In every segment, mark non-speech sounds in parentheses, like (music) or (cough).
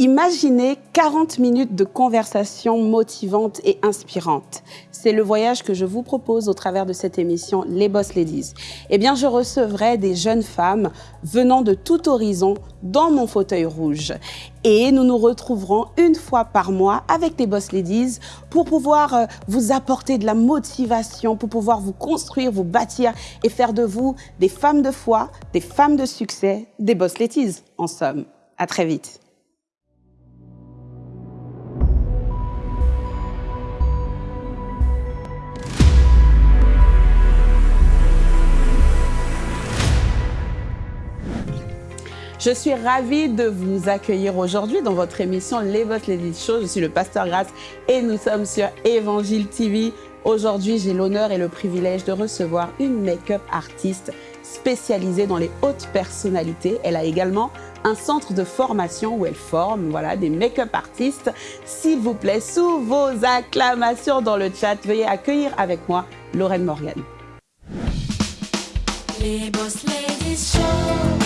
Imaginez 40 minutes de conversation motivante et inspirante. C'est le voyage que je vous propose au travers de cette émission Les Boss Ladies. Eh bien, je recevrai des jeunes femmes venant de tout horizon dans mon fauteuil rouge. Et nous nous retrouverons une fois par mois avec les Boss Ladies pour pouvoir euh, vous apporter de la motivation, pour pouvoir vous construire, vous bâtir et faire de vous des femmes de foi, des femmes de succès, des Boss Ladies, en somme. À très vite. Je suis ravie de vous accueillir aujourd'hui dans votre émission Les Boss Ladies Show. Je suis le pasteur Grasse et nous sommes sur Évangile TV. Aujourd'hui, j'ai l'honneur et le privilège de recevoir une make-up artiste spécialisée dans les hautes personnalités. Elle a également un centre de formation où elle forme voilà, des make-up artistes. S'il vous plaît, sous vos acclamations dans le chat, veuillez accueillir avec moi Lorraine Morgan. Les Boss Ladies Show.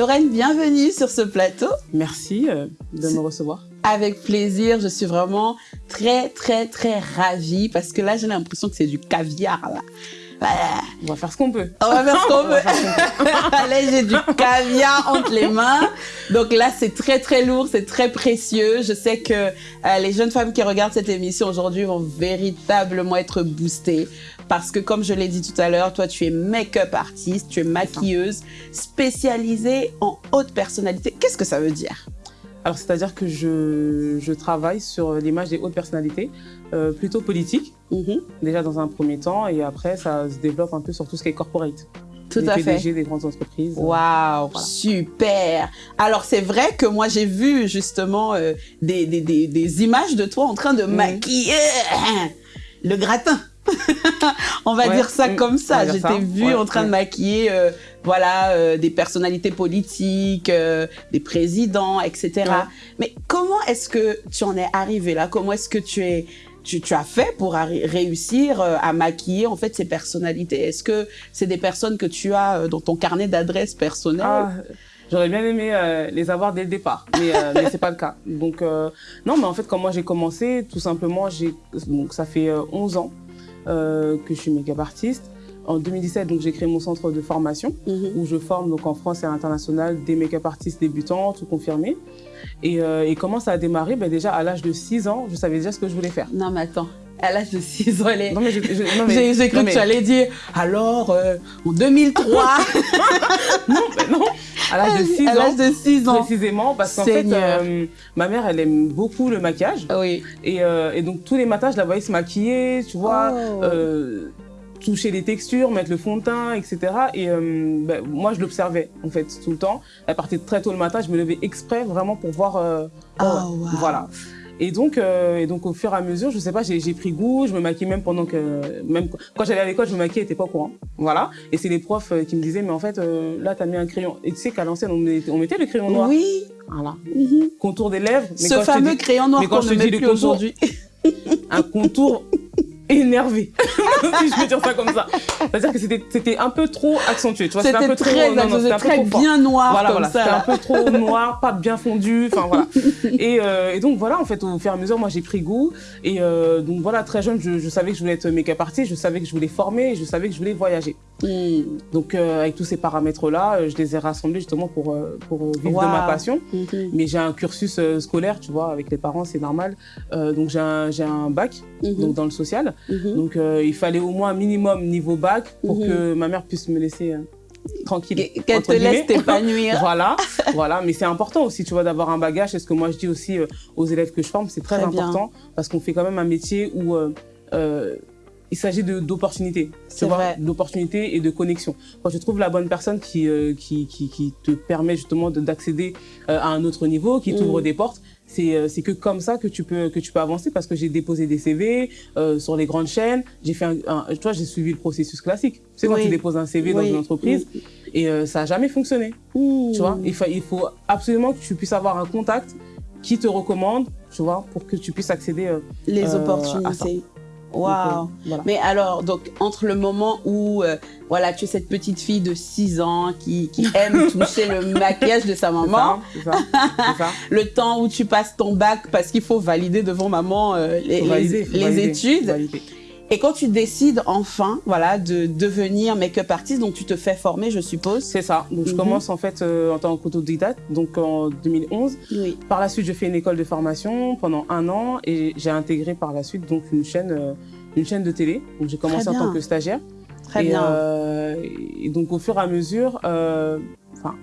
Lorraine, bienvenue sur ce plateau. Merci euh, de me recevoir. Avec plaisir, je suis vraiment très, très, très ravie parce que là, j'ai l'impression que c'est du caviar, là. On va faire ce qu'on peut. On va faire ce qu'on (laughs) peut. (laughs) Allez, j'ai du caviar entre les mains. Donc là, c'est très, très lourd, c'est très précieux. Je sais que euh, les jeunes femmes qui regardent cette émission aujourd'hui vont véritablement être boostées parce que comme je l'ai dit tout à l'heure, toi tu es make-up artiste, tu es maquilleuse, spécialisée en haute personnalité. Qu'est-ce que ça veut dire? Alors, c'est-à-dire que je, je, travaille sur l'image des hautes personnalités, euh, plutôt politiques, mhm. déjà dans un premier temps, et après, ça se développe un peu sur tout ce qui est corporate. Tout à PDG fait. des grandes entreprises. Waouh, super. Alors, c'est vrai que moi, j'ai vu justement euh, des, des, des, des, images de toi en train de mhm. maquiller le gratin. (laughs) on va dire ça mm, comme ça. J'étais vue en train de maquiller, euh, voilà, euh, des personnalités politiques, euh, des présidents, etc. Mais comment est-ce que tu en es arrivé là? Comment est-ce que tu es tu, as fait pour réussir à maquiller en fait ces personnalités? Est-ce que c'est des personnes que tu as dans ton carnet d'adresses personnelles? Ah, J'aurais bien aimé les avoir dès le départ, mais, mais c'est pas le cas. Donc non, mais en fait, quand moi j'ai commencé, tout simplement, j'ai donc ça fait 11 ans euh, que je suis make-up artiste. En 2017, donc j'ai créé mon centre de formation mhm. où je forme donc en France et à l'international des make-up artistes débutants, tout confirmé. Et, euh, et, comment ça a démarré? Ben Déjà, à l'âge de 6 ans, je savais déjà ce que je voulais faire. Non, mais attends. À l'âge de 6 ans, elle Non, mais j'ai cru que tu allais dire, alors, euh, en 2003. (laughs) non, mais non. À l'âge de 6 ans. À l'âge de 6 ans. Précisément, parce qu'en fait, euh, ma mère, elle aime beaucoup le maquillage. Oui. Et, euh, et, donc, tous les matins, je la voyais se maquiller, tu vois. Oh. Toucher les textures, mettre le fond de teint, etc. Et euh, ben, moi, je l'observais, en fait, tout le temps. Elle partait très tôt le matin, je me levais exprès, vraiment, pour voir... Euh, oh, wow. Voilà. Et donc, euh, et donc, au fur et à mesure, je sais pas, j'ai pris goût, je me maquillais même pendant que... Même quand j'allais à l'école, je me maquillais, n'était pas au courant. Voilà. Et c'est les profs euh, qui me disaient, mais en fait, euh, là, tu as mis un crayon. Et tu sais qu'à l'ancienne, on, on, mettait le crayon noir. Oui. Voilà. Mm Contour des lèvres. Mais Ce fameux crayon noir qu'on ne met plus aujourd'hui. (laughs) un contour énervé, (laughs) si je peux dire ça comme ça. C'est-à-dire que c'était un peu trop accentué, tu vois. C'était un peu très, trop, non, très bien noir voilà, comme voilà. C'était un peu trop noir, pas bien fondu, enfin voilà. (laughs) Et, euh, et, donc voilà, en fait, au fur et à mesure, moi j'ai pris goût. Et euh, donc voilà, très jeune, je, je, savais que je voulais être make-up artiste, je savais que je voulais former, je savais que je voulais voyager. Mm. Donc euh, avec tous ces paramètres-là, je les ai rassemblés justement pour, pour vivre wow. de ma passion. Mm -hmm. Mais j'ai un cursus scolaire, tu vois, avec les parents, c'est normal. donc j'ai un, un bac mm -hmm. donc dans le social. Mm -hmm. Donc, euh, il fallait au moins un minimum niveau bac pour -hmm. que ma mère puisse me laisser euh, tranquille. Qu'elle te laisse t'épanouir. (laughs) voilà, voilà. Mais c'est important aussi, tu vois, d'avoir un bagage. C'est ce que moi je dis aussi euh, aux élèves que je forme, c'est très, Très important parce qu'on fait quand même un métier où euh, euh, il s'agit d'opportunités, tu vois, d'opportunités et de connexion. Quand tu trouves la bonne personne qui euh, qui, qui qui te permet justement de- d'accéder à un autre niveau, qui t'ouvre Mm. des portes, c'est euh, c'est que comme ça que tu peux que tu peux avancer parce que j'ai déposé des CV euh, sur les grandes chaînes, j'ai fait un, vois, j'ai suivi le processus classique. C'est quand Oui. tu déposes un CV dans une entreprise et euh, ça a jamais fonctionné. Mmh. Tu vois, il, fa- il faut absolument que tu puisses avoir un contact qui te recommande, tu vois, pour que tu puisses accéder. euh, les à ça. Waouh. voilà. Mais alors, donc, entre le moment où, euh, voilà, tu es cette petite fille de 6 ans qui, qui (laughs) aime toucher le maquillage de sa maman, ça, c'est ça, c'est ça. (laughs) le temps où tu passes ton bac parce qu'il faut valider devant maman euh, les, valider, les- faut les valider, études, valider. Et quand tu décides enfin, voilà, de devenir make-up artiste, donc tu te fais former, je suppose. C'est ça. Donc je Mhm. commence en fait euh, en tant qu'autodidacte, donc en 2011. Oui. Par la suite, je fais une école de formation pendant un an et j'ai intégré par la suite donc une chaîne, euh, une chaîne de télé. Donc j'ai commencé en tant que stagiaire. Très et, bien. euh, et donc au fur et à mesure, euh, enfin,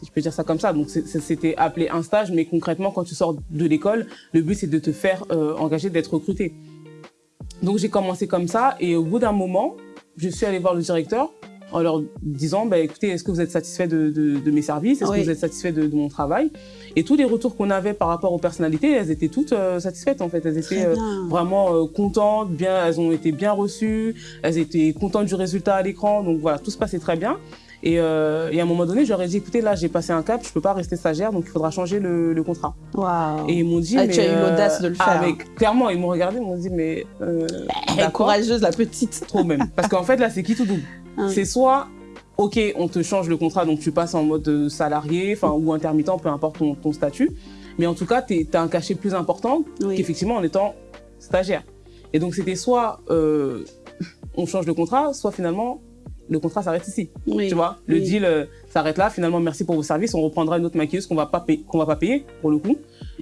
si je peux dire ça comme ça, donc c'était appelé un stage, mais concrètement, quand tu sors de l'école, le but c'est de te faire euh, engager, d'être recruté. Donc j'ai commencé comme ça, et au bout d'un moment, je suis allée voir le directeur en leur disant, bah, écoutez, est-ce que vous êtes satisfait de, de, de mes services? Est-ce Oui. que vous êtes satisfait de, de mon travail? Et tous les retours qu'on avait par rapport aux personnalités, elles étaient toutes euh, satisfaites en fait. Elles étaient euh, vraiment euh, contentes, bien, elles ont été bien reçues, elles étaient contentes du résultat à l'écran, donc voilà, tout se passait très bien. Et, euh, et à un moment donné, j'aurais dit, écoutez, là, j'ai passé un cap, je peux pas rester stagiaire, donc il faudra changer le, le contrat. Waouh. Et ils m'ont dit, Ah, mais tu as eu euh, l'audace de le ah, faire. mais clairement, ils m'ont regardé, ils m'ont dit, mais euh, (laughs) d'accord, courageuse, la petite. trop même. Parce qu'en fait, là, c'est qui tout double? Hein. C'est soit, ok, on te change le contrat, donc tu passes en mode euh, salarié, enfin ou intermittent, peu importe ton, ton statut. Mais en tout cas, tu as un cachet plus important Oui. qu'effectivement en étant stagiaire. Et donc c'était soit euh, on change de contrat, soit finalement le contrat s'arrête ici. Oui. Tu vois, le deal euh, s'arrête là. Finalement, merci pour vos services. On reprendra une autre maquilleuse qu'on va pas payer, qu'on va pas payer pour le coup.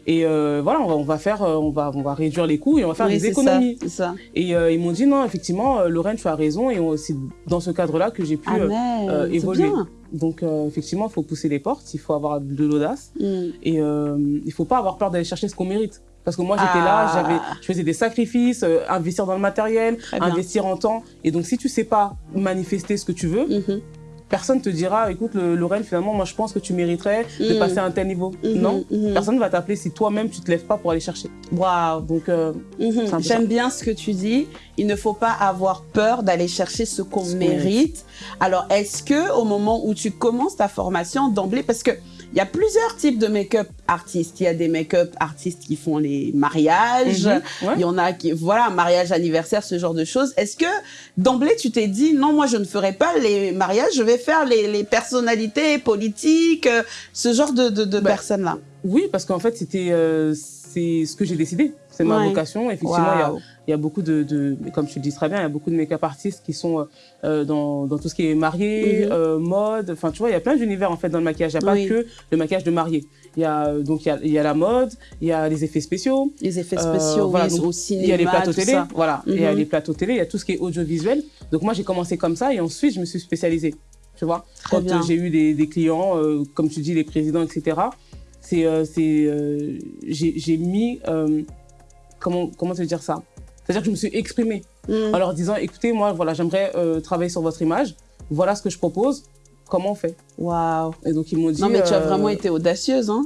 Et euh, voilà, on va, on va faire, euh, on va, on va réduire les coûts et on va faire Oui, des économies. ça, ça. Et euh, ils m'ont dit non, effectivement, Lorraine, tu as raison. Et c'est dans ce cadre-là que j'ai pu. Ah, mais évoluer. bien. donc euh, effectivement, il faut pousser les portes, il faut avoir de l'audace. Mm. Et euh, il faut pas avoir peur d'aller chercher ce qu'on mérite. Parce que moi, j'étais Ah. là, j'avais, je faisais des sacrifices, euh, investir dans le matériel, investir en temps. Et donc, si tu sais pas manifester ce que tu veux, Mhm. personne te dira, écoute, Lorraine, finalement, moi, je pense que tu mériterais de Mhm. passer à un tel niveau. Mhm, Non? mhm. Personne va t'appeler si toi-même, tu te lèves pas pour aller chercher. Waouh. Donc, euh, J'aime bien ce que tu dis. Il ne faut pas avoir peur d'aller chercher ce qu'on Ce qu'on mérite. Alors, est-ce que au moment où tu commences ta formation d'emblée, parce que il y a plusieurs types de make-up artistes. Il y a des make-up artistes qui font les mariages. Mhm. Ouais. Il y en a qui, voilà, mariage, anniversaire, ce genre de choses. Est-ce que d'emblée tu t'es dit non, moi je ne ferai pas les mariages, je vais faire les, les personnalités politiques, euh, ce genre de, de, de Bah, personnes-là? oui, parce qu'en fait, c'était, euh, c'est ce que j'ai décidé. C'est ma Ouais. vocation. Effectivement, il y a. Il y a beaucoup de, de comme tu le dis très bien, il y a beaucoup de make-up artistes qui sont euh, dans, dans tout ce qui est marié, Mhm. euh, mode. Enfin, tu vois, il y a plein d'univers en fait dans le maquillage. Il n'y a Oui. pas que le maquillage de marié. Il y a euh, donc il y a, il y a la mode, il y a les effets spéciaux, Les effets Euh, spéciaux, voilà, oui, donc, au cinéma, il y a les plateaux télé, ça. voilà. Il y a Mhm. les plateaux télé, il y a tout ce qui est audiovisuel. Donc moi j'ai commencé comme ça et ensuite je me suis spécialisée. Tu vois, Très quand euh, j'ai eu des, des clients, euh, comme tu dis, les présidents, etc. C'est euh, c'est euh, j'ai j'ai mis euh, comment comment te dire ça? C'est-à-dire que je me suis exprimée Mm. en leur disant écoutez moi voilà j'aimerais euh, travailler sur votre image. Voilà ce que je propose. Comment on fait? Waouh. et donc ils m'ont dit Non, mais tu as euh, vraiment été audacieuse, hein?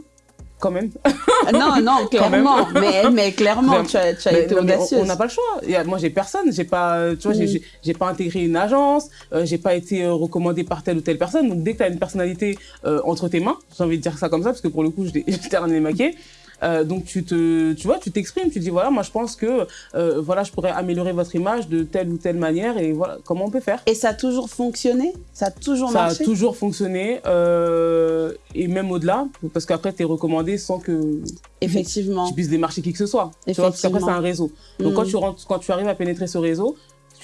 Quand même. (laughs) Non, non, clairement. mais, mais clairement, tu as, tu as Mais été non, audacieuse. on n'a pas le choix. Moi j'ai personne. J'ai pas tu vois j'ai- Mm. j'ai j'ai pas intégré une agence. Euh, j'ai pas été euh, recommandé par telle ou telle personne. Donc dès que tu as une personnalité euh, entre tes mains j'ai envie de dire ça comme ça parce que pour le coup je (laughs) j'étais rien maquillée euh, donc tu te tu vois tu t'exprimes tu dis voilà moi je pense que euh, voilà je pourrais améliorer votre image de telle ou telle manière et voilà comment on peut faire Et ça a toujours fonctionné? Ça a toujours ça marché? a toujours fonctionné euh, et même au-delà parce qu'après tu es recommandé sans que Effectivement. tu puisses démarcher qui que ce soit. Tu vois, parce qu'après, c'est un réseau. Donc, Mm. quand, tu rentres, quand tu arrives à pénétrer ce réseau,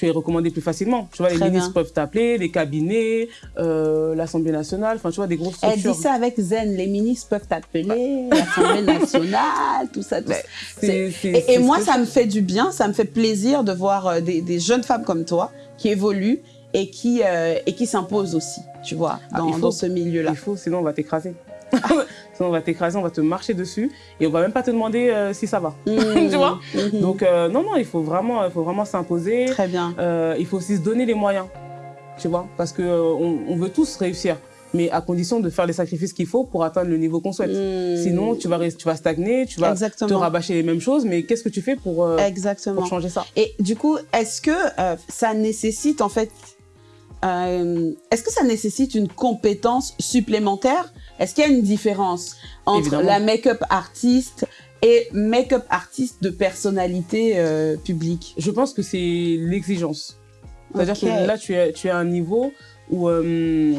tu es recommandé plus facilement. Tu vois, les ministres bien. peuvent t'appeler, les cabinets, euh, l'Assemblée nationale, enfin, tu vois, des grosses Elle structures. dit ça avec zen. Les ministres peuvent t'appeler, l'Assemblée nationale, tout ça, tout Et, moi, ça me fait du bien, ça me fait plaisir de voir euh, des, des jeunes femmes comme toi qui évoluent et qui, euh, et qui s'imposent aussi. tu vois, Ah, dans, faut. dans ce milieu-là. Il faut, sinon on va t'écraser. (laughs) sinon on va t'écraser, on va te marcher dessus et on va même pas te demander euh, si ça va. Mhm, (laughs) Tu vois? Mhm. Donc euh, non, non, il faut vraiment, il faut vraiment s'imposer. Très bien. Euh, il faut aussi se donner les moyens, tu vois, parce que on, on veut tous réussir, mais à condition de faire les sacrifices qu'il faut pour atteindre le niveau qu'on souhaite. Mhm. Sinon, tu vas, tu vas stagner, tu vas te rabâcher les mêmes choses, mais qu'est-ce que tu fais pour, Exactement. pour changer ça? Et du coup, est-ce que ça nécessite en fait, euh, est-ce que ça nécessite une compétence supplémentaire? Est-ce qu'il y a une différence entre Évidemment. la make-up artiste et make-up artiste de personnalité euh, publique? Je pense que c'est l'exigence. C'est-à-dire que là, tu es, tu es à un niveau où, euh,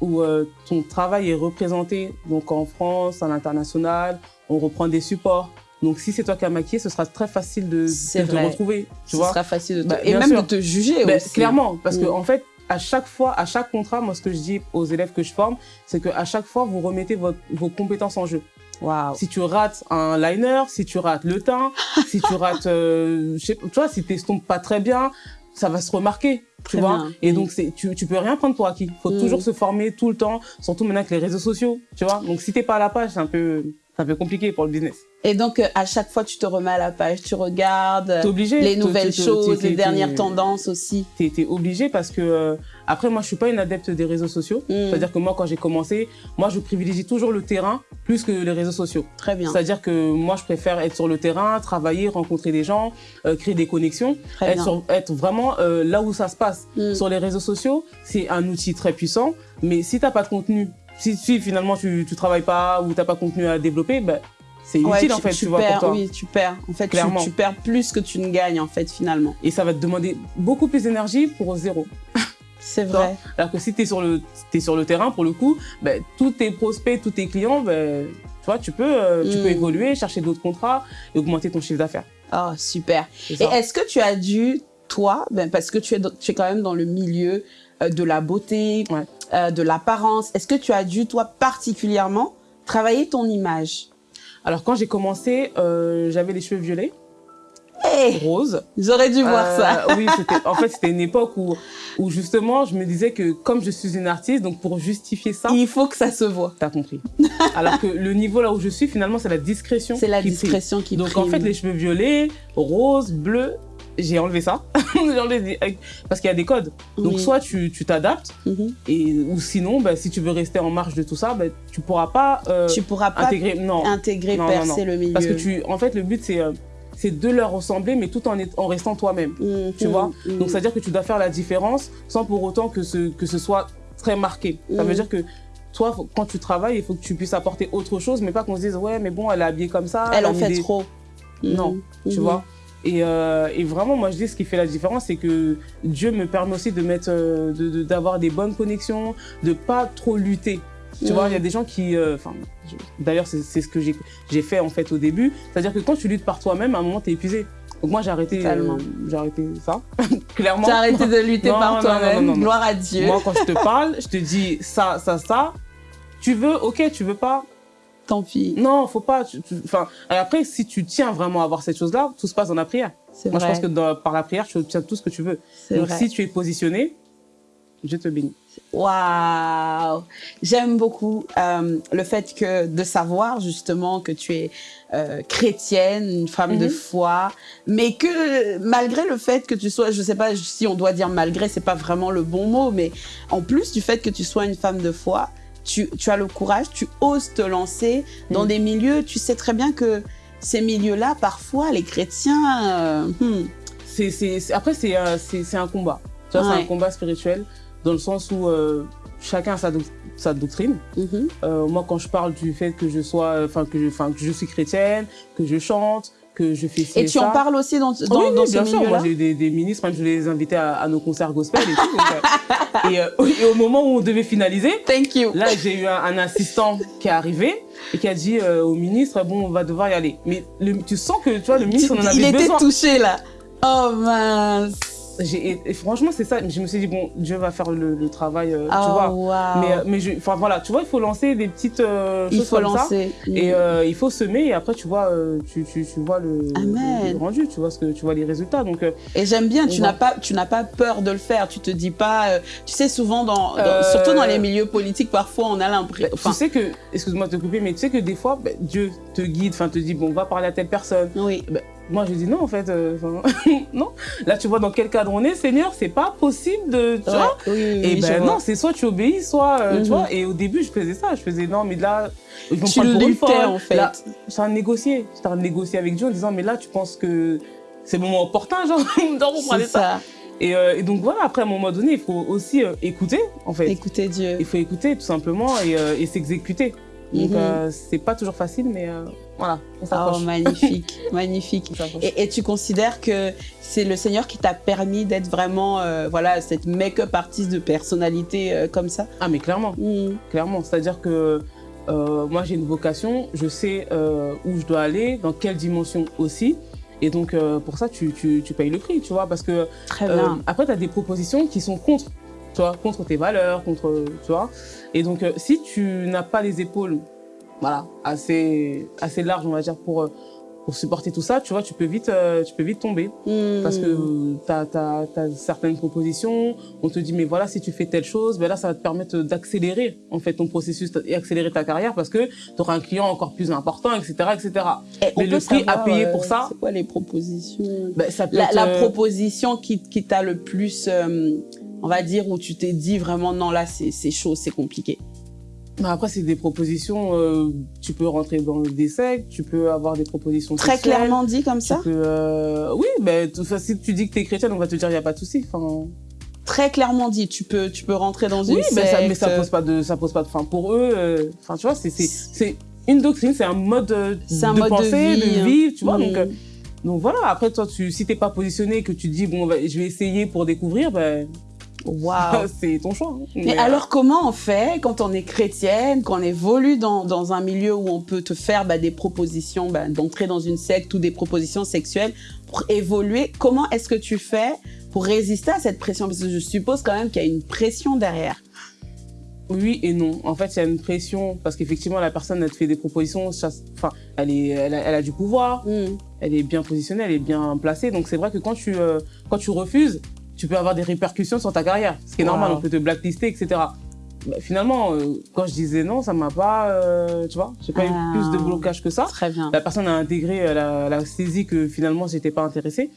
où euh, ton travail est représenté donc en France, à l'international, on reprend des supports. Donc si c'est toi qui as maquillé, ce sera très facile de, de te retrouver. Tu Ce vois? sera facile de te... Bah, et même sûr. de te juger Ben, aussi. Clairement, parce que Mm. en fait, à chaque fois, à chaque contrat, moi, ce que je dis aux élèves que je forme, c'est que à chaque fois, vous remettez votre- vos compétences en jeu. Waouh. Si tu rates un liner, si tu rates le teint, (laughs) si tu rates, euh, je sais pas, tu vois, si t'estompes pas très bien, ça va se remarquer. Très Tu vois bien. Et Mm. donc, tu, tu peux rien prendre pour acquis. Faut Mm. toujours se former tout le temps, surtout maintenant avec les réseaux sociaux, tu vois. Donc, si t'es pas à la page, c'est un peu, c'est un peu compliqué pour le business. Et donc, euh, à chaque fois, tu te remets à la page, tu regardes T'es obligé. les nouvelles choses, les dernières tendances aussi. T'es, t'es obligé parce que, euh, après, moi, je suis pas une adepte des réseaux sociaux. Mm. C'est-à-dire que moi, quand j'ai commencé, moi, je privilégie toujours le terrain plus que les réseaux sociaux. Très bien. C'est-à-dire que moi, je préfère être sur le terrain, travailler, rencontrer des gens, euh, créer des connexions, Très être, sur- être vraiment euh, là où ça se passe. Mm. Sur les réseaux sociaux, c'est un outil très puissant, mais si t'as pas de contenu, si, si finalement tu, tu travailles pas ou t'as pas contenu à développer, ben, c'est Ouais, inutile en fait, tu, vois, perds, pour toi. Oui, tu perds. En fait, tu, Clairement. tu perds plus que tu ne gagnes, en fait, finalement. Et ça va te demander beaucoup plus d'énergie pour zéro. (laughs) C'est Tu vrai. Alors que si tu es sur le t'es sur le terrain pour le coup, ben, tous tes prospects, tous tes clients, ben, tu vois, tu peux euh, tu peux évoluer, chercher d'autres contrats et augmenter ton chiffre d'affaires. Oh, super. Et est-ce que tu as dû, toi, ben, parce que tu es, tu es quand même dans le milieu de la beauté, Ouais. euh, de l'apparence, est-ce que tu as dû, toi, particulièrement, travailler ton image? Alors quand j'ai commencé, euh, j'avais les cheveux violets, Hé roses. J'aurais dû voir Euh, ça. oui, (laughs) en fait c'était une époque où où justement je me disais que comme je suis une artiste, donc pour justifier ça, Il faut que ça se voit. t'as compris. (laughs) Alors que le niveau là où je suis finalement c'est la discrétion. C'est la qui discrétion qui Donc prime. en fait les cheveux violets, roses, bleus, j'ai enlevé ça (laughs) enlevé parce qu'il y a des codes. Donc Oui. soit tu tu t'adaptes Mhm. et ou sinon bah, si tu veux rester en marge de tout ça, bah, tu pourras pas euh, tu pourras pas intégrer non intégrer, Non, percer non. le milieu. parce que tu en fait le but c'est euh, c'est de leur ressembler mais tout en, est- en restant toi-même. Mhm, tu vois? mhm. Donc, c'est-à-dire que tu dois faire la différence sans pour autant que ce, que ce soit très marqué. Ça Mhm. veut dire que toi, faut- quand tu travailles, il faut que tu puisses apporter autre chose, mais pas qu'on se dise, ouais, mais bon, elle est habillée comme ça. Elle en fait des- trop. Non, Mhm, tu mhm. vois? Et, euh, et vraiment, moi, je dis, ce qui fait la différence, c'est que Dieu me permet aussi de mettre, euh, de- de- d'avoir des bonnes connexions, de pas trop lutter. Tu vois, il y a des gens qui, euh, enfin, d'ailleurs, c'est ce que j'ai j'ai fait en fait au début. C'est-à-dire que quand tu luttes par toi-même, à un moment, t'es épuisé. Donc moi, j'ai arrêté, euh, j'ai arrêté ça, (laughs) clairement. T'as arrêté de lutter Non, par toi-même. Gloire à Dieu. Moi, quand je te parle, je te dis ça, ça, ça. Tu veux, ok, tu veux pas. Tant pis. Non, faut pas. tu- tu- Enfin, après, si tu tiens vraiment à avoir cette chose-là, tout se passe dans la prière. C'est Moi, vrai. je pense que dans- par la prière, tu obtiens tout ce que tu veux. Donc, vrai. si tu es positionné, je te bénis. Waouh J'aime beaucoup euh, le fait que de savoir justement que tu es euh, chrétienne, une femme de Mhm. foi, mais que malgré le fait que tu sois, je sais pas si on doit dire malgré, c'est pas vraiment le bon mot, mais en plus du fait que tu sois une femme de foi, tu, tu as le courage, tu oses te lancer dans Mhm. des milieux, tu sais très bien que ces milieux-là, parfois, les chrétiens, euh, hmm, après, c'est, euh, c'est, un combat. Tu vois, c'est un combat spirituel dans le sens où euh, chacun a sa, doc- sa doctrine. mhm. Euh, moi, quand je parle du fait que je sois, je, que je suis chrétienne, que je chante, que je fais ci et et tu en parles aussi dans, dans, oui, oui, dans ce bien sûr. Moi, j'ai eu des, des ministres, même je les invitais à, à nos concerts gospel et tout. donc, euh, et, euh, et au moment où on devait finaliser, Thank you. là, j'ai eu un, un assistant qui est arrivé et qui a dit euh, au ministre, bon, on va devoir y aller. Mais le- tu sens que, tu vois, le ministre, on en il avait était besoin. touché là. Oh mince. Et, franchement, c'est ça. Je me suis dit, bon, Dieu va faire le, travail, euh, tu oh, vois. Wow. Mais, euh, mais je, voilà, tu vois, il faut lancer des petites euh, il choses faut comme lancer. ça. Et il faut semer, et après, tu vois, tu, tu, tu, vois le, le, rendu, tu vois, ce que, tu vois les résultats. Donc, et j'aime bien, tu n'as pas, tu pas peur de le faire. Tu te dis pas, tu sais, souvent, dans, surtout dans les milieux politiques, parfois, on a l'impression. Bah, tu sais que, excuse-moi de te couper, mais tu sais que des fois, bah, Dieu te guide, enfin, te dit, bon, va parler à telle personne. Oui. Bah, moi, je dis non, en fait, euh, (laughs) non. Là, tu vois dans quel cadre on est, Seigneur, c'est pas possible de, tu vois. et ben non, c'est soit tu obéis, soit, euh, tu mhm. vois. Et au début, je faisais ça. Je faisais non, mais là, ils vont tu prendre pour une en fait. J'ai un négocier. J'étais en négocier avec Dieu en disant, mais là, tu penses que c'est le moment opportun, genre, (laughs) de ça. ça. Et, euh, et, donc voilà, après à un moment donné, il faut aussi écouter, en fait. Écouter Dieu. Il faut écouter tout simplement et, et s'exécuter. Donc mhm. c'est pas toujours facile, mais voilà, Oh, magnifique, (laughs) magnifique. Et, et, tu considères que c'est le Seigneur qui t'a permis d'être vraiment, euh, voilà, cette make-up artiste de personnalité euh, comme ça? Ah, mais clairement, mm. clairement. C'est-à-dire que euh, moi, j'ai une vocation, je sais où je dois aller, dans quelle dimension aussi. Et donc, pour ça, tu, tu, tu, payes le prix, tu vois, parce que... Très bien. après, tu as des propositions qui sont contre, tu vois, contre tes valeurs, contre, tu vois. Et donc, si tu n'as pas les épaules voilà, assez, assez large, on va dire, pour, pour supporter tout ça, tu vois, tu peux vite, euh, tu peux vite tomber. Hmm. Parce que tu as, as, certaines propositions, on te dit, mais voilà, si tu fais telle chose, ben là, ça va te permettre d'accélérer, en fait, ton processus et accélérer ta carrière parce que tu auras un client encore plus important, etc., etc. Et mais le prix à payer pour euh, ça. C'est quoi les propositions? Ben, ça peut la, la, euh, proposition qui, qui t'a le plus, on va dire, où tu t'es dit vraiment, non, là, c'est chaud, c'est compliqué. Bah, après, c'est des propositions, euh, tu peux rentrer dans des sectes, tu peux avoir des propositions Très clairement dit comme ça euh, Oui, mais ben, si tu dis que tu es chrétienne, on va te dire il n'y a pas de souci. Enfin... Très clairement dit, tu peux, tu peux rentrer dans une oui, secte. Oui, mais ça pose pas de, ça pose pas de fin pour eux. Euh, enfin, tu vois, c'est une doctrine, c'est un mode de, un mode penser, de, vie, de vivre, tu vois. Donc, mm. donc voilà, après, toi, tu, si t'es pas positionné, que tu dis, bon, je vais essayer pour découvrir, ben, (laughs) C'est ton choix. Hein. Mais, alors, comment on fait quand on est chrétienne, quand on évolue dans, dans un milieu où on peut te faire bah, des propositions, bah, d'entrer dans une secte ou des propositions sexuelles pour évoluer? Comment est-ce que tu fais pour résister à cette pression? Parce que je suppose quand même qu'il y a une pression derrière. Oui et non. En fait, il y a une pression parce qu'effectivement, la personne, elle te fait des propositions. Enfin, elle, est, elle, a, du pouvoir, mm. elle est bien positionnée, elle est bien placée. Donc, c'est vrai que quand tu, euh, quand tu refuses, tu peux avoir des répercussions sur ta carrière. Ce qui est normal, on peut te blacklister, etc. Bah, finalement, euh, quand je disais non, ça m'a pas, euh, tu vois, j'ai pas eu ah. plus de blocage que ça. Très bien. La personne a intégré, elle a, saisi que finalement, j'étais pas intéressée.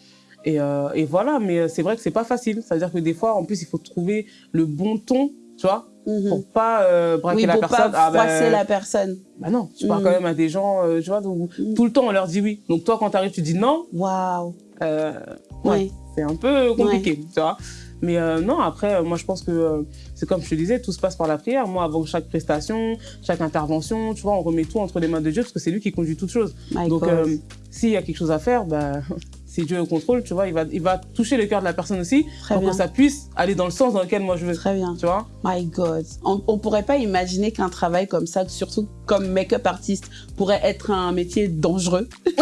Et, euh, et, voilà, mais c'est vrai que c'est pas facile. C'est-à-dire que des fois, en plus, il faut trouver le bon ton, tu vois, mhm. pour pas braquer la personne. Pas ah, ben, la personne. Bah non, tu parles mhm. quand même à des gens, tu vois, donc mhm. tout le temps on leur dit oui. Donc toi, quand tu arrives, tu dis non. Waouh. oui c'est un peu compliqué, tu vois. Mais euh, non, après, euh, moi, je pense que euh, c'est comme je te disais, tout se passe par la prière. Moi, avant chaque prestation, chaque intervention, tu vois, on remet tout entre les mains de Dieu parce que c'est lui qui conduit toutes choses. Donc, s'il y a quelque chose à faire, bah, (laughs) si Dieu est au contrôle, tu vois, il va, il va toucher le cœur de la personne aussi pour que ça puisse aller dans le sens dans lequel moi je veux. Très bien. Tu vois? My God. On, on pourrait pas imaginer qu'un travail comme ça, surtout comme make-up artiste, pourrait être un métier dangereux. (laughs)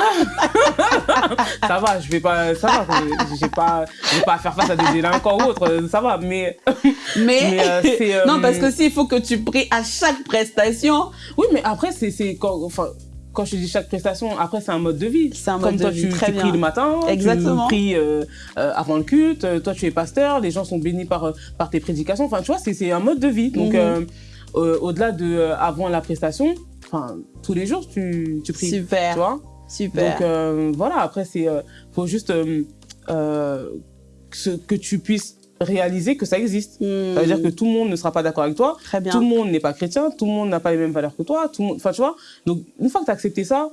ça va, je vais pas, ça va, j'ai pas, pas faire face à des délinquants ou autre, ça va, mais. (laughs) Mais, euh, euh, (laughs) non, parce que s'il faut que tu pries à chaque prestation. Oui, mais après, c'est, c'est enfin, quand je dis chaque prestation, après c'est un mode de vie. C'est un mode Comme toi, de vie. Tu, Très tu pries le matin, Exactement. tu pries euh, euh, avant le culte. Euh, toi, tu es pasteur, les gens sont bénis par par tes prédications. Enfin, tu vois, c'est un mode de vie. Donc, mhm. au-delà de avant la prestation, enfin, tous les jours, tu tu pries. Super. Tu vois. Super. Donc voilà. Après, c'est faut juste ce, que tu puisses réaliser que ça existe. Hmm. Ça veut dire que tout le monde ne sera pas d'accord avec toi. Très bien. Tout le monde n'est pas chrétien, tout le monde n'a pas les mêmes valeurs que toi. Tout le monde, enfin, tu vois. Donc, une fois que tu as accepté ça,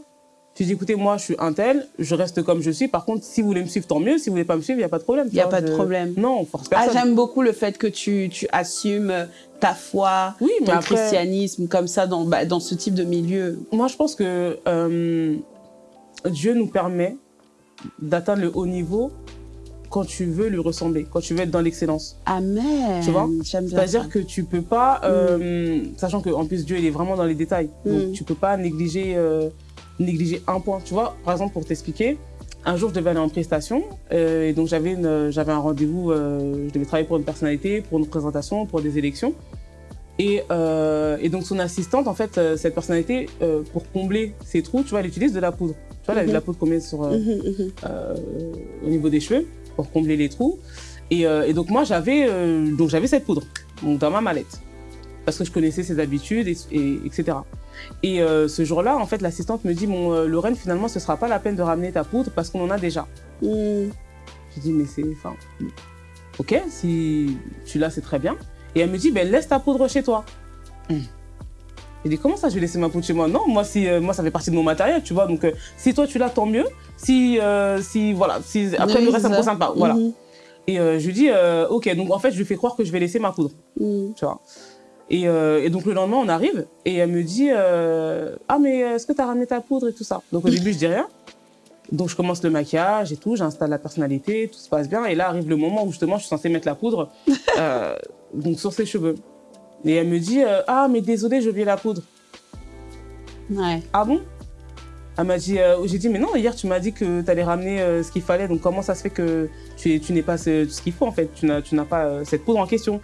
tu dis, écoutez, moi, je suis un tel, je reste comme je suis. Par contre, si vous voulez me suivre, tant mieux. Si vous voulez pas me suivre, il n'y a pas de problème. Il n'y a pas de problème. Non, on force personne. Ah, j'aime beaucoup le fait que tu, tu assumes ta foi, oui, ton christianisme, comme ça, dans, bah, dans ce type de milieu. Moi, je pense que euh, Dieu nous permet d'atteindre le haut niveau quand tu veux lui ressembler, quand tu veux être dans l'excellence. Amen. Tu vois? C'est-à-dire que tu peux pas, euh, mm. sachant qu'en plus Dieu il est vraiment dans les détails, donc mm. tu peux pas négliger, euh, négliger un point. Tu vois, par exemple pour t'expliquer, un jour, je devais aller en prestation. euh, et donc, j'avais une- j'avais un rendez-vous. euh, je devais travailler pour une personnalité, pour une présentation, pour des élections. Et, euh, et donc, son assistante, en fait, euh, cette personnalité, euh, pour combler ses trous, tu vois, elle utilise de la poudre. Tu vois, la, Mhm. la poudre qu'on met sur, euh, euh, au niveau des cheveux pour combler les trous. Et, euh, et donc moi j'avais euh, donc j'avais cette poudre donc dans ma mallette parce que je connaissais ses habitudes et, et- etc. Et euh, ce jour-là en fait l'assistante me dit bon euh, Lorraine finalement ce sera pas la peine de ramener ta poudre parce qu'on en a déjà. Mhm. Je dis mais c'est enfin ok si tu l'as c'est très bien. Et elle me dit ben laisse ta poudre chez toi. Hum. Je dis comment ça je vais laisser ma poudre chez moi? Non moi si euh, moi ça fait partie de mon matériel tu vois donc euh, si toi tu l'as tant mieux si euh, si voilà si après Oui, le reste ça me concerne pas voilà. Mhm. Et euh, je lui dis, euh, ok, donc en fait, je lui fais croire que je vais laisser ma poudre, Mhm. tu vois. Et, euh, et donc le lendemain, on arrive et elle me dit, euh, ah mais est-ce que tu as ramené ta poudre et tout ça? Donc au début, je dis rien. Donc je commence le maquillage et tout, j'installe la personnalité, tout se passe bien. Et là arrive le moment où justement, je suis censée mettre la poudre, (laughs) euh, donc sur ses cheveux. Et elle me dit, euh, ah mais désolé, j'ai oublié la poudre. Ouais. Ah bon? Elle m'a dit, euh, j'ai dit, mais non, hier tu m'as dit que tu allais ramener euh, ce qu'il fallait, donc comment ça se fait que tu, tu n'es pas ce, ce qu'il faut en fait, tu n'as, tu n'as pas cette poudre en question.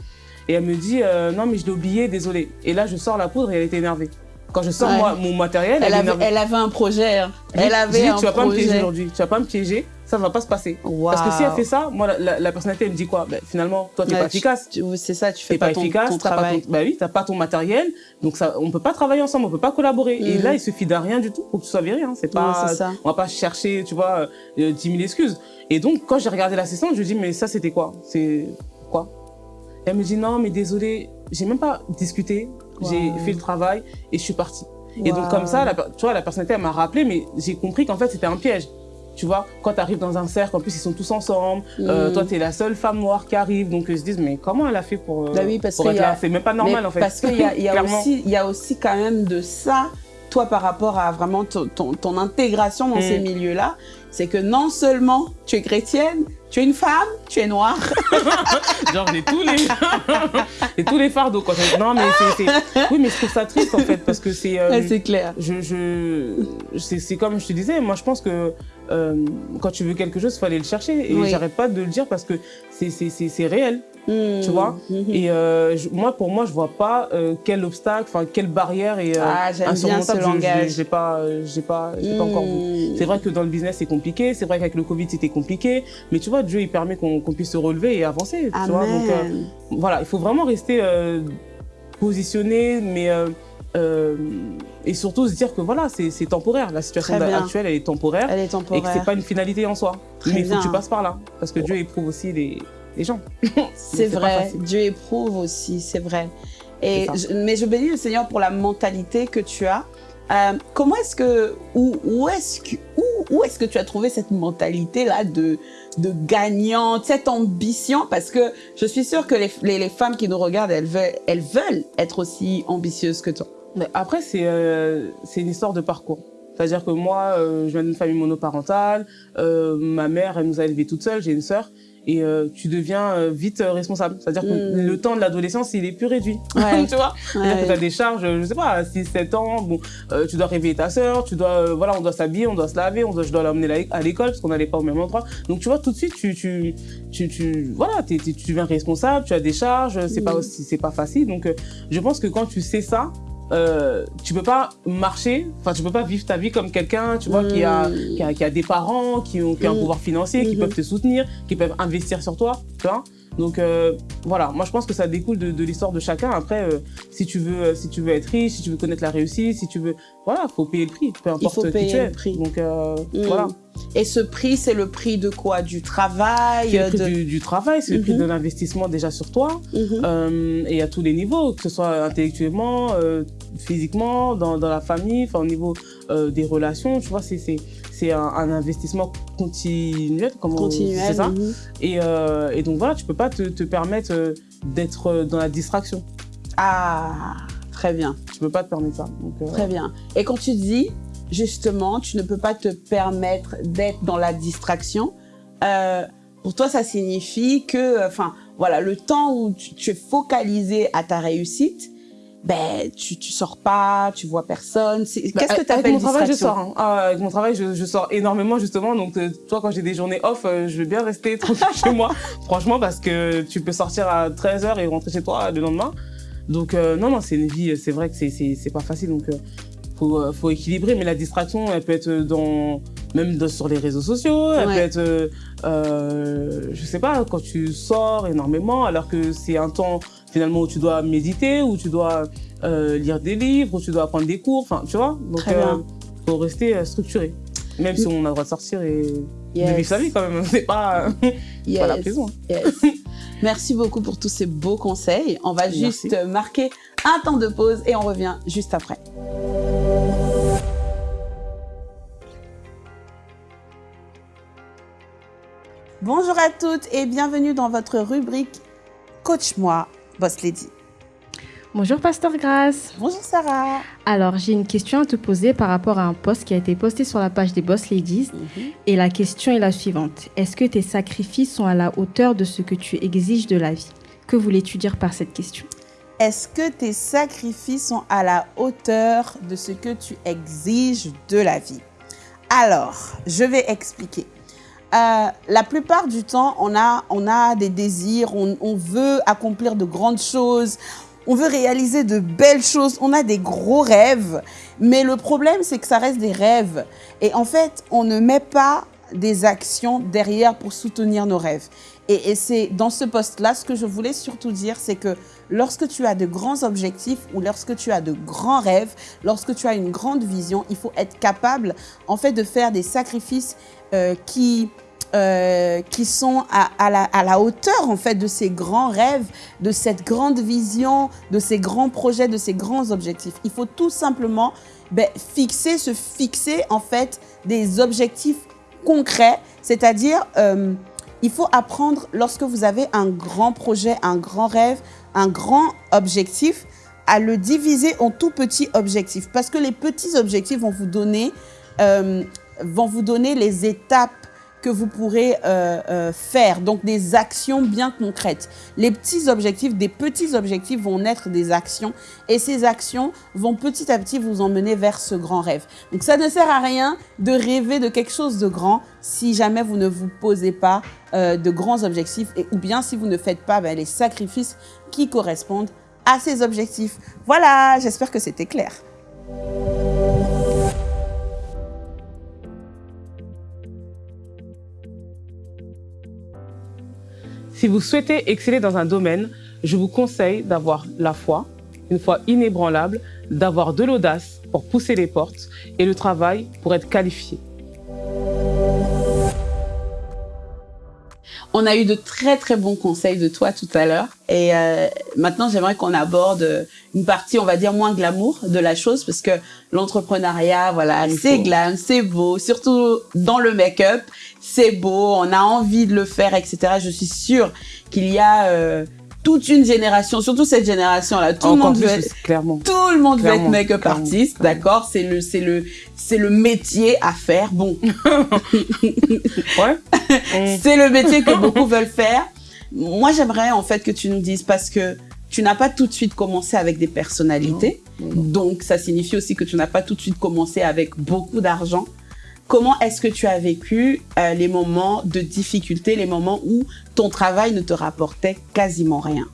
Et elle me dit, non, mais je l'ai oublié, désolé. Et là, je sors la poudre et elle était énervée. Quand je sors Ouais. moi, mon matériel, elle, avait, elle avait un projet. hein. Elle je avait dis, un tu vas pas me piéger aujourd'hui, tu vas pas me piéger, ça va pas se passer. Parce que si elle fait ça, moi, la, la, la personnalité, elle me dit quoi? Ben, Finalement, toi, tu n'es Ouais, pas efficace. C'est ça, tu fais T'es pas, pas, ton, efficace, ton t'as pas travail. ton, bah oui, t'as pas ton matériel, donc ça, on peut pas travailler ensemble, on peut pas collaborer. Et Mhm. là, il suffit d'un rien du tout pour que tu sois viré. Hein. C'est pas, ça. on va pas chercher, tu vois, euh, 10 000 excuses. Et donc, quand j'ai regardé l'assistante, je lui dis, mais ça, c'était quoi? C'est quoi? Elle me dit, non, mais désolé, j'ai même pas discuté, j'ai fait le travail et je suis partie. Et donc, comme ça, la, tu vois, la personnalité, elle m'a rappelé, mais j'ai compris qu'en fait, c'était un piège. Tu vois, quand tu arrives dans un cercle, en plus, ils sont tous ensemble, euh, Mhm. toi, tu es la seule femme noire qui arrive, donc ils se disent, mais comment elle a fait pour, euh, Bah oui, parce pour qu'il être y a- là C'est même pas normal, Mais en fait. Parce qu'il y a, y, a aussi- il y a aussi quand même de ça, toi, par rapport à vraiment ton, ton, ton intégration dans Mm. ces milieux-là. C'est que non seulement tu es chrétienne, tu es une femme, tu es noire? (laughs) Genre, j'ai tous les, (laughs) j'ai tous les fardeaux, quoi. Non, mais c'est, oui, mais je trouve ça triste, en fait, parce que c'est, euh, c'est clair. je, je, c'est, comme je te disais, moi, je pense que, euh, quand tu veux quelque chose, il faut aller le chercher. Et Oui. j'arrête pas de le dire parce que c'est réel. Tu vois Mhm. Et euh, je- moi, pour moi, je vois pas euh, quel obstacle, enfin quelle barrière est euh, Ah, insurmontable. Je- pas, j'ai pas, j'ai pas encore vu. C'est vrai que dans le business c'est compliqué, c'est vrai qu'avec le Covid c'était compliqué, mais tu vois Dieu il permet qu'on puisse se relever et avancer. Tu vois Donc voilà, il faut vraiment rester positionné, mais euh, et surtout se dire que voilà c'est temporaire. La situation actuelle elle est temporaire Elle est et que temporaire. c'est pas une finalité en soi. Très mais il faut que tu passes par là parce que Dieu éprouve aussi les, les gens. (laughs) C'est vrai. Dieu éprouve aussi, c'est vrai. Et je- mais je bénis le Seigneur pour la mentalité que tu as. Euh, comment est-ce que, où, où est-ce que, où, où est-ce que tu as trouvé cette mentalité là de, de gagnante, cette ambition? Parce que je suis sûre que les, les, les femmes qui nous regardent, elles veulent, elles veulent être aussi ambitieuses que toi. Mais après, c'est euh, une histoire de parcours. C'est-à-dire que moi, euh, je viens d'une famille monoparentale. euh, ma mère, elle nous a élevés toute seule. J'ai une sœur. Et euh, tu deviens euh, vite euh, responsable. C'est-à-dire que Mm. le temps de l'adolescence, il est plus réduit. Ouais. (laughs) tu vois? C'est-à-dire que Ouais. tu as des charges, je sais pas, à 6, 7 ans, bon, euh, tu dois réveiller ta sœur, tu dois, euh, voilà, on doit s'habiller, on doit se laver, on doit, je dois l'emmener à l'école parce qu'on n'allait pas au même endroit. Donc, tu vois, tout de suite, tu, tu, tu, tu voilà, t'es- t'es- tu deviens responsable, tu as des charges, c'est pas Mm. aussi, c'est pas facile. Donc, euh, je pense que quand tu sais ça, euh, tu peux pas marcher, enfin, tu peux pas vivre ta vie comme quelqu'un, tu vois, qui a, qui a, qui a des parents, qui ont, qui ont un Mm. pouvoir financier, qui Mhm. peuvent te soutenir, qui peuvent investir sur toi, tu vois. Donc euh, voilà, moi je pense que ça découle de, de l'histoire de chacun. Après, euh, si tu veux, euh, si tu veux être riche, si tu veux connaître la réussite, si tu veux, voilà, faut payer le prix, peu importe faut qui payer tu es. le prix. Donc euh, Mm. voilà, Et ce prix, c'est le prix de quoi? Du travail c'est le prix de... du, du travail, c'est le prix Mhm. de l'investissement déjà sur toi, Mhm. euh, et à tous les niveaux, que ce soit intellectuellement, physiquement, dans, dans la famille, enfin au niveau des relations, tu vois, c'est c'est un, un investissement continuel, Continuel. c'est ça. Et, euh, et donc voilà, tu peux pas te, te permettre euh, d'être euh, dans la distraction. Ah, très bien. Tu peux pas te permettre ça. Donc, euh, Très bien. Et quand tu dis, justement, tu ne peux pas te permettre d'être dans la distraction, euh, pour toi, ça signifie que, enfin, voilà, le temps où tu, tu es focalisé à ta réussite, ben tu tu sors pas, tu vois personne. Bah, Qu'est-ce que tu appelles mon travail, je distraction sors. hein. Ah, avec mon travail, je, je sors énormément justement. Donc, euh, toi, quand j'ai des journées off, euh, je veux bien rester (laughs) tranquille chez moi. Franchement, parce que tu peux sortir à 13h et rentrer chez toi le lendemain. Donc, euh, non, non, c'est une vie. C'est vrai que c'est c'est c'est pas facile. Donc, euh, faut euh, faut équilibrer. Mais la distraction, elle peut être dans même dans- sur les réseaux sociaux. Elle Ouais. peut être, euh, euh, je sais pas, quand tu sors énormément, alors que c'est un temps finalement où tu dois méditer, où tu dois euh, lire des livres, où tu dois apprendre des cours. Enfin, tu vois. Donc, Très bien. faut rester euh, structuré. Même si on a le droit de sortir et de vivre sa vie quand même. (laughs) C'est pas, Yes. pas la prison. Yes. (laughs) Merci beaucoup pour tous ces beaux conseils. On va Merci. juste marquer un temps de pause et on revient juste après. Bonjour à toutes et bienvenue dans votre rubrique Coach-moi, Boss Lady. Bonjour Pasteur Grace. Bonjour Sarah. Alors j'ai une question à te poser par rapport à un post qui a été posté sur la page des Boss Ladies. Et la question est la suivante. Est-ce que tes sacrifices sont à la hauteur de ce que tu exiges de la vie? Que voulais-tu dire par cette question? Est-ce que tes sacrifices sont à la hauteur de ce que tu exiges de la vie? Alors, je vais expliquer. Euh, la plupart du temps, on a, on a des désirs, on, on veut accomplir de grandes choses, on veut réaliser de belles choses, on a des gros rêves. Mais le problème, c'est que ça reste des rêves. Et en fait, on ne met pas des actions derrière pour soutenir nos rêves. Et, et c'est dans ce poste-là, ce que je voulais surtout dire, c'est que lorsque tu as de grands objectifs ou lorsque tu as de grands rêves, lorsque tu as une grande vision, il faut être capable, en fait, de faire des sacrifices euh, qui euh, qui sont à, la hauteur en fait de ces grands rêves, de cette grande vision, de ces grands projets, de ces grands objectifs. Il faut tout simplement ben, fixer, se fixer en fait des objectifs concrets, c'est-à-dire euh, il faut apprendre lorsque vous avez un grand projet, un grand rêve, un grand objectif, à le diviser en tout petits objectifs. Parce que les petits objectifs vont vous donner euh, vont vous donner les étapes que vous pourrez euh, euh, faire, donc des actions bien concrètes. Les petits objectifs, des petits objectifs vont naître des actions et ces actions vont petit à petit vous emmener vers ce grand rêve. Donc ça ne sert à rien de rêver de quelque chose de grand si jamais vous ne vous posez pas euh, de grands objectifs et, ou bien si vous ne faites pas ben, les sacrifices qui correspondent à ces objectifs. Voilà, j'espère que c'était clair. Si vous souhaitez exceller dans un domaine, je vous conseille d'avoir la foi, une foi inébranlable, d'avoir de l'audace pour pousser les portes et le travail pour être qualifié. On a eu de très très bons conseils de toi tout à l'heure. Et euh, maintenant j'aimerais qu'on aborde euh, une partie on va dire moins glamour de la chose parce que l'entrepreneuriat voilà Il c'est glam c'est beau surtout dans le make-up c'est beau on a envie de le faire etc je suis sûre qu'il y a euh, toute une génération surtout cette génération là tout le monde veut être, tout le monde veut être make-up artiste d'accord? C'est le c'est le c'est le métier à faire bon (laughs) Ouais. (laughs) Mm. c'est le métier que beaucoup veulent faire. Moi, j'aimerais en fait que tu nous dises parce que tu n'as pas tout de suite commencé avec des personnalités. Donc, ça signifie aussi que tu n'as pas tout de suite commencé avec beaucoup d'argent. Comment est-ce que tu as vécu euh, les moments de difficulté, les moments où ton travail ne te rapportait quasiment rien?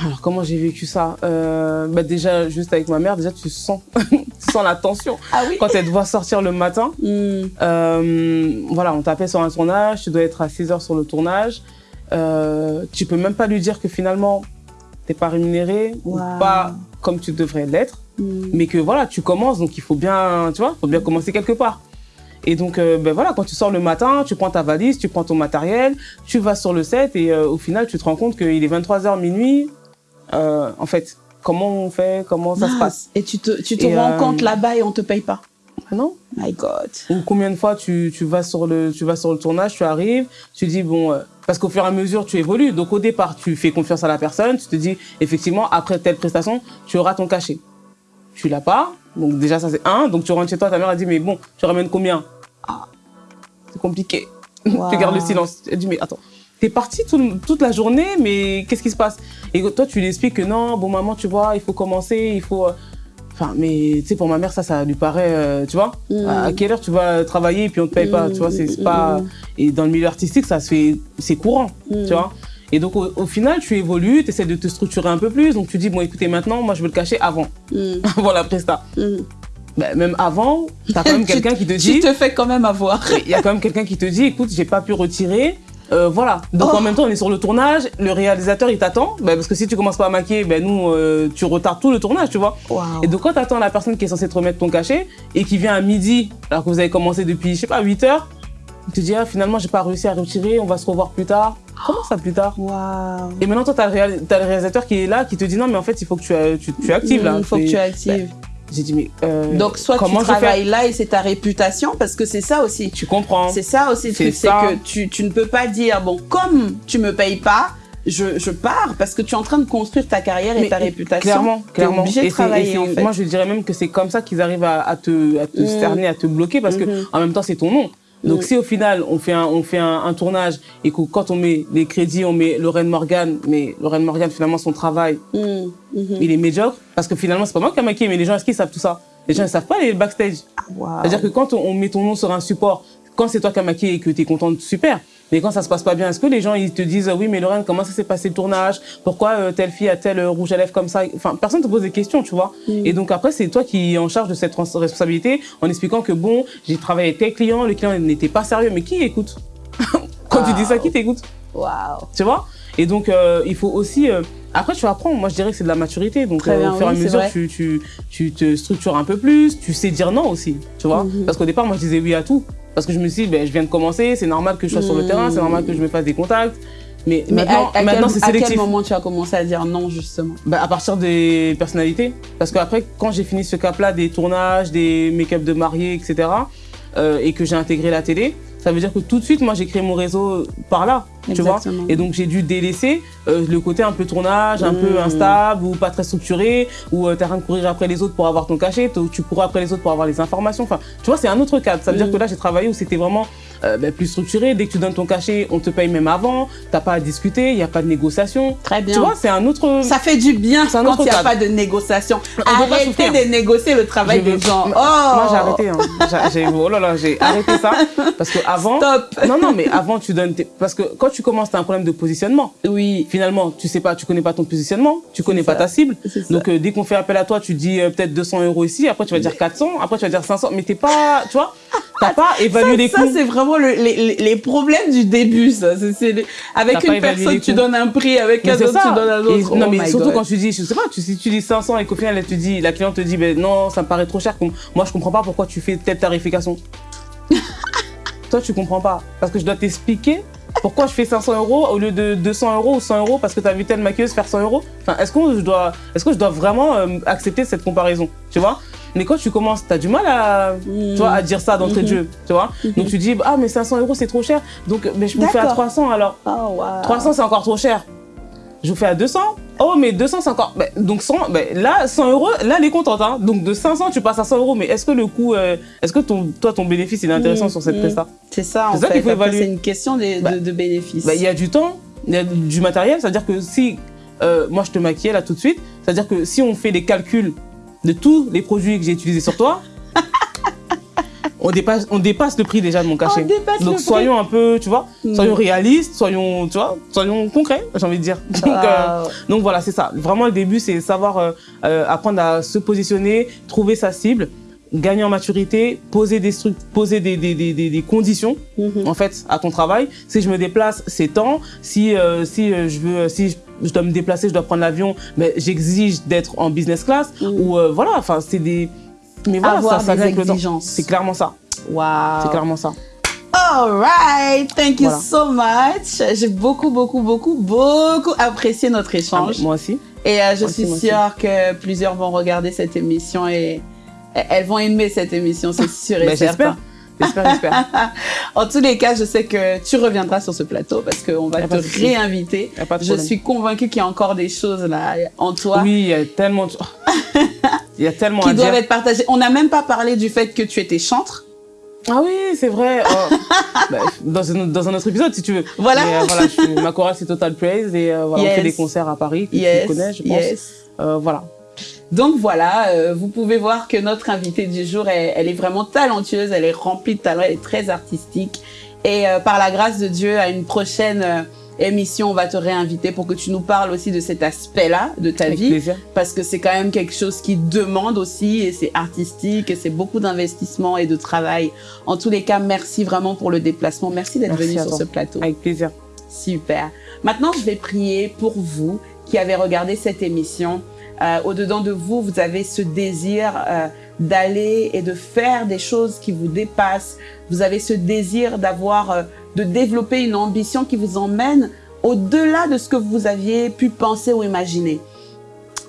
Alors comment j'ai vécu ça? Euh, bah Déjà, juste avec ma mère, déjà tu sens, (laughs) tu sens la tension. Ah oui? Quand elle te voit sortir le matin, (laughs) Hmm, Euh, voilà, on t'appelle sur un tournage, tu dois être à 6 heures sur le tournage. Euh, tu peux même pas lui dire que finalement, t'es pas rémunéré ou pas comme tu devrais l'être, hmm. mais que voilà, tu commences, donc il faut bien, tu vois, faut bien commencer quelque part. Et donc, euh, ben voilà, quand tu sors le matin, tu prends ta valise, tu prends ton matériel, tu vas sur le set et euh, au final, tu te rends compte qu'il est 23h minuit. Euh, en fait, comment on fait, comment ça se passe? Et tu te, tu te Et, rends euh, compte là-bas et on te paye pas? Ah Non My God. Ou combien de fois tu, tu vas sur le tu vas sur le tournage, tu arrives, tu dis bon euh, parce qu'au fur et à mesure tu évolues. Donc au départ tu fais confiance à la personne, tu te dis effectivement après telle prestation tu auras ton cachet. Tu l'as pas, donc déjà ça c'est un. Donc tu rentres chez toi, ta mère a dit mais bon tu ramènes combien? Ah c'est compliqué. Wow. (laughs) tu gardes le silence. Elle dit mais attends t'es parti tout- toute la journée, mais qu'est-ce qui se passe? Et toi, tu lui expliques que non, bon, maman, tu vois, il faut commencer, il faut. Enfin, mais tu sais, pour ma mère, ça, ça lui paraît, euh, tu vois, Mm. à quelle heure tu vas travailler et puis on te paye pas, tu vois, c'est c'est pas. Et dans le milieu artistique, ça se fait, c'est courant, Mm. tu vois. Et donc, au, au final, tu évolues, tu essaies de te structurer un peu plus. Donc, tu dis, bon, écoutez, maintenant, moi, je veux le cacher avant, Mm, avant la presta. mm. Ben, même avant, t'as quand même (laughs) Tu- quelqu'un qui te Tu dit, te fais quand même avoir. il y a quand même quelqu'un qui te dit, écoute, j'ai pas pu retirer. Euh, voilà. Donc Oh. en même temps, on est sur le tournage. Le réalisateur, il t'attend. Ben, parce que si tu commences pas à maquiller, ben nous, euh, tu retardes tout le tournage, tu vois. Et donc quand t'attends la personne qui est censée te remettre ton cachet et qui vient à midi, alors que vous avez commencé depuis, je sais pas, 8 heures, il te dit, ah, finalement, j'ai pas réussi à retirer, on va se revoir plus tard. Comment ça plus tard? Et maintenant, toi, t'as le, réalisateur qui est là, qui te dit, non, mais en fait, il faut que tu, euh, tu, tu actives là. Il faut que tu actives. J'ai dit, mais. euh, Donc, soit comment tu travailles là et c'est ta réputation, parce que c'est ça aussi. Tu comprends. C'est ça aussi C'est que tu, tu ne peux pas dire, bon, comme tu me payes pas, je, je pars, parce que tu es en train de construire ta carrière et ta réputation. Clairement, clairement. obligé de Et travailler, et c'est- en fait. Moi, je dirais même que c'est comme ça qu'ils arrivent à, à te, à te Mm. cerner, à te bloquer, parce que en même temps, c'est ton nom. Donc, Mm. si au final, on fait un, on fait un, un tournage et que quand on met les crédits, on met Lorraine Morgan, mais Lorraine Morgan, finalement, son travail, Mm, mhm. il est médiocre, parce que finalement, c'est pas moi qui a maquillé, mais les gens, est-ce qu'ils savent tout ça? Les gens, ils savent pas les backstage. Waouh. C'est-à-dire que quand on, on met ton nom sur un support, quand c'est toi qui as maquillé et que tu es contente, super. Mais quand ça se passe pas bien, est-ce que les gens ils te disent oui mais Lorraine comment ça s'est passé le tournage? Pourquoi euh, telle fille a tel euh, rouge à lèvres comme ça? Enfin personne te pose des questions tu vois. Mm. Et donc après c'est toi qui es en charge de cette responsabilité en expliquant que bon j'ai travaillé avec tel client, le client n'était pas sérieux mais qui écoute? (laughs) Quand tu dis ça qui t'écoute? Waouh. tu vois? Et donc, euh, il faut aussi... euh, après, tu apprends. Moi, je dirais que c'est de la maturité. Donc, bien, au fur et à oui, mesure, tu, tu, tu te structures un peu plus. Tu sais dire non aussi, tu vois Mhm. Parce qu'au départ, moi, je disais oui à tout. Parce que je me suis dit, ben, je viens de commencer, c'est normal que je sois sur le terrain, c'est normal que je me fasse des contacts. Mais, Mais maintenant, à, à maintenant c'est à quel sélectif. moment tu as commencé à dire non, justement? Bah, à partir des personnalités. Parce qu'après, quand j'ai fini ce cap-là, des tournages, des make-up de mariés, etc., euh, et que j'ai intégré la télé, ça veut dire que tout de suite, moi, j'ai créé mon réseau par là, tu vois. Et donc, j'ai dû délaisser euh, le côté un peu tournage, un peu Mm. instable, ou pas très structuré, où tu t'as rien de courir après les autres pour avoir ton cachet, tu cours après les autres pour avoir les informations. Enfin, tu vois, c'est un autre cadre. Ça veut dire que là, j'ai travaillé où c'était vraiment euh, ben, plus structuré. Dès que tu donnes ton cachet, on te paye même avant. T'as pas à discuter, il n'y a pas de négociation. Très bien. Tu vois, c'est un autre... ça fait du bien quand il n'y a pas de négociation. pas Arrêtez de négocier le travail des gens. Oh Moi, j'ai arrêté. Hein. J'ai- oh là là, j'ai arrêté ça. Parce que avant. Stop. Non, non, mais avant, tu donnes. tes- Parce que quand tu commences, tu as un problème de positionnement. Oui, Finalement, tu sais pas, tu connais pas ton positionnement, tu connais pas ça. ta cible. Donc, euh, dès qu'on fait appel à toi, tu dis euh, peut-être 200 euros ici, après tu vas dire 400, après tu vas dire 500, mais t'es pas, tu vois, t'as pas évalué les ça, c'est vraiment le- les, problèmes du début, ça. Avec une personne, tu donnes un prix, avec un autre, ça. tu donnes un Et- autre. non, Oh mais surtout God. quand tu dis, je sais pas, tu, si tu dis 500 et qu'au final, elle te dit, la cliente te dit, ben non, ça me paraît trop cher. Moi, je comprends pas pourquoi tu fais telle tarification. (laughs) Toi, tu comprends pas. Parce que je dois t'expliquer pourquoi je fais 500 euros au lieu de 200 euros ou 100 euros parce que tu as vu telle maquilleuse faire 100 euros. Enfin, est-ce que je dois, est-ce que je dois vraiment euh, accepter cette comparaison Tu vois? Mais quand tu commences, tu as du mal à, tu vois, à dire ça d'entrée de jeu. Tu vois Donc tu dis, ah, mais 500 euros, c'est trop cher. Donc, mais je vous fais à D'accord. 300 alors. Oh, wow. 300 c'est encore trop cher. Je vous fais à 200. Oh mais 200 c'est encore. ben, donc 100, ben, là 100 euros, là elle est contente. Hein. Donc de 500 tu passes à 100 euros. Mais est-ce que le coût, euh, est-ce que ton, toi ton bénéfice il est intéressant Mm, sur cette mm. presta? C'est ça, en C'est ça fait. qu'il faut évaluer. C'est une question de, Bah, de bénéfices. Ben, Il y a du temps, il y a du matériel. C'est-à-dire que si euh, moi je te maquillais là tout de suite, c'est-à-dire que si on fait les calculs de tous les produits que j'ai utilisés sur toi, (laughs) on dépasse, on dépasse le prix déjà de mon cachet. On le Donc prix. soyons un peu, tu vois, Mm. soyons réalistes, soyons, tu vois, soyons concrets, j'ai envie de dire. Donc, euh, Ah, donc voilà, c'est ça. Vraiment, le début, c'est savoir euh, euh, apprendre à se positionner, trouver sa cible, gagner en maturité, poser des, stru- poser des, des, des, des, des conditions mhm. en fait à ton travail. Si je me déplace, c'est temps. Si si je veux, si je, je dois me déplacer, je dois prendre l'avion, mais j'exige d'être en business class Mm. ou euh, voilà. Enfin, c'est des mais voilà, Avoir ça, ça des exigences. C'est clairement ça. Wow. C'est clairement ça. All right, thank you Voilà. so much. J'ai beaucoup, beaucoup, beaucoup, beaucoup apprécié notre Ah, échange. moi aussi. Et euh, je Moi suis aussi. sûre que plusieurs vont regarder cette émission et elles vont aimer cette émission, c'est (laughs) sûr et certain. J'espère. J'espère. (laughs) En tous les cas, je sais que tu reviendras sur ce plateau parce qu'on va te réinviter. Je suis convaincue qu'il y a encore des choses là en toi Oui, il y a tellement. de- (laughs) Il y a tellement qui à doivent dire. être partagées. On n'a même pas parlé du fait que tu étais chantre. Ah oui, c'est vrai. Oh. (laughs) bah, dans, un, dans un autre épisode, si tu veux. Voilà. Mais, euh, voilà je suis- ma chorale, c'est Total Praise. Et euh, voilà, Yes. on fait des concerts à Paris, que Yes, tu connais, je pense. yes. Euh, voilà. Donc voilà, euh, vous pouvez voir que notre invitée du jour, elle, elle est vraiment talentueuse, elle est remplie de talent, elle est très artistique. Et euh, par la grâce de Dieu, à une prochaine euh, émission, on va te réinviter pour que tu nous parles aussi de cet aspect-là de ta Avec vie. plaisir. Parce que c'est quand même quelque chose qui demande aussi, et c'est artistique, et c'est beaucoup d'investissement et de travail. En tous les cas, merci vraiment pour le déplacement. Merci d'être venu sur ce plateau. Avec plaisir. Super. Maintenant, je vais prier pour vous qui avez regardé cette émission. Euh, Au-dedans de vous, vous avez ce désir euh, d'aller et de faire des choses qui vous dépassent. Vous avez ce désir d'avoir, euh, de développer une ambition qui vous emmène au-delà de ce que vous aviez pu penser ou imaginer.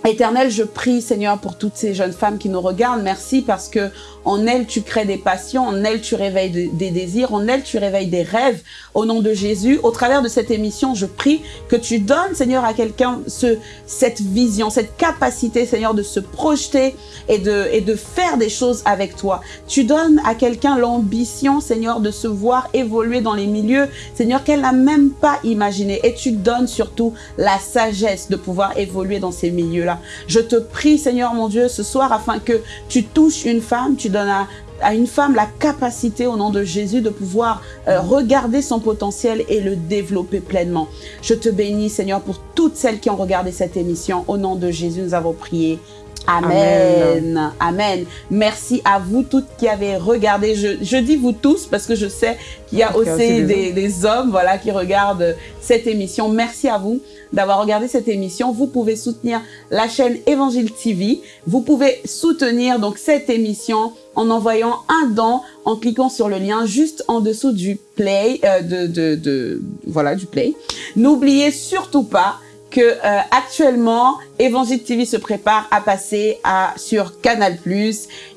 Éternel, je prie, Seigneur, pour toutes ces jeunes femmes qui nous regardent. Merci parce que en elles, tu crées des passions, en elles, tu réveilles des, désirs, en elles, tu réveilles des rêves. Au nom de Jésus, au travers de cette émission, je prie que tu donnes, Seigneur, à quelqu'un ce, cette vision, cette capacité, Seigneur, de se projeter et de, et de faire des choses avec toi. Tu donnes à quelqu'un l'ambition, Seigneur, de se voir évoluer dans les milieux, Seigneur, qu'elle n'a même pas imaginé. Et tu donnes surtout la sagesse de pouvoir évoluer dans ces milieux-là. Je te prie, Seigneur mon Dieu, ce soir, afin que tu touches une femme, tu donnes à, à une femme la capacité, au nom de Jésus, de pouvoir euh, regarder son potentiel et le développer pleinement. Je te bénis, Seigneur, pour toutes celles qui ont regardé cette émission. Au nom de Jésus, nous avons prié. Amen. Amen. Merci à vous toutes qui avez regardé. Je, je dis vous tous parce que je sais qu'il y a Parce qu'il y a aussi des, des hommes voilà, qui regardent cette émission. Merci à vous d'avoir regardé cette émission. Vous pouvez soutenir la chaîne Évangile TV. Vous pouvez soutenir donc cette émission en envoyant un don, en cliquant sur le lien juste en dessous du play, euh, de, de, de, voilà, du play. N'oubliez surtout pas euh, actuellement Évangile TV se prépare à passer à sur Canal+.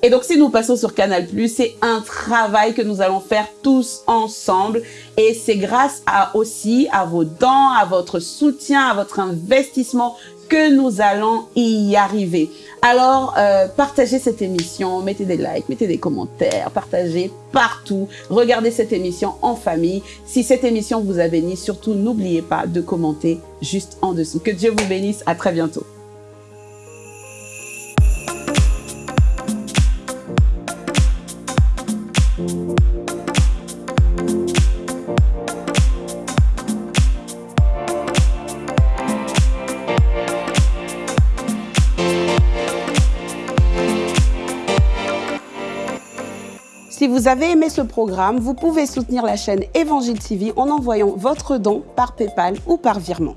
Et donc si nous passons sur Canal+, c'est un travail que nous allons faire tous ensemble et c'est grâce à aussi à vos dons, à votre soutien, à votre investissement que nous allons y arriver. Alors, euh, partagez cette émission, mettez des likes, mettez des commentaires, partagez partout. Regardez cette émission en famille. Si cette émission vous a béni, surtout n'oubliez pas de commenter juste en dessous. Que Dieu vous bénisse. À très bientôt. Vous avez aimé ce programme, vous pouvez soutenir la chaîne Évangile TV en envoyant votre don par PayPal ou par virement.